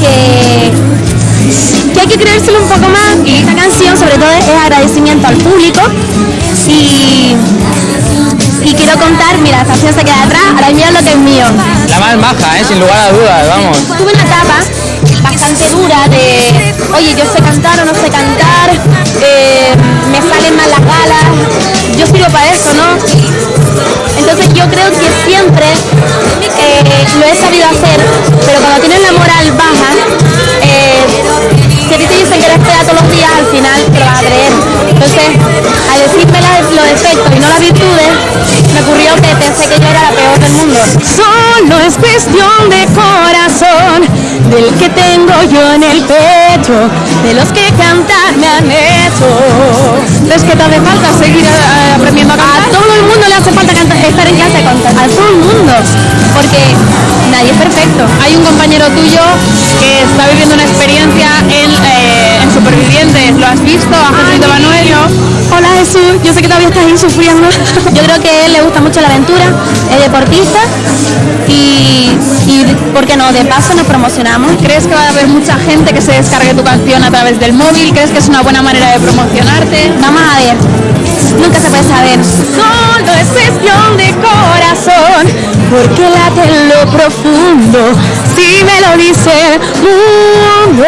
que, que hay que creérselo un poco más y esta canción sobre todo es agradecimiento al público y, y quiero contar, mira, esta canción se queda atrás, ahora mira lo que es mío. La más maja, ¿eh? sin lugar a dudas, vamos. Tuve una etapa bastante dura de, oye, yo sé cantar o no sé cantar, eh, me salen mal las galas, yo sirvo para eso, ¿no? Entonces yo creo que siempre lo he sabido hacer, pero cuando tienes la moral baja, eh, si a ti te dicen que eres fea todos los días, al final te lo vas a creer. Entonces, al decirme los defectos y no las virtudes, me ocurrió que pensé que yo era la peor del mundo. Solo es cuestión de corazón, del que tengo yo en el pecho, de los que cantar me han hecho. ¿Es que te hace falta seguir eh, nadie es perfecto. Hay un compañero tuyo que está viviendo una experiencia en, eh, en Supervivientes. ¿Lo has visto? A Jesús Manuel. Hola Jesús, yo sé que todavía estás ahí sufriendo. Yo creo que a él le gusta mucho la aventura, es deportista y, y ¿por qué no? De paso nos promocionamos. ¿Crees que va a haber mucha gente que se descargue tu canción a través del móvil? ¿Crees que es una buena manera de promocionarte? Vamos a ver, nunca se puede saber. Solo es porque late en lo profundo, si me lo dice el mundo.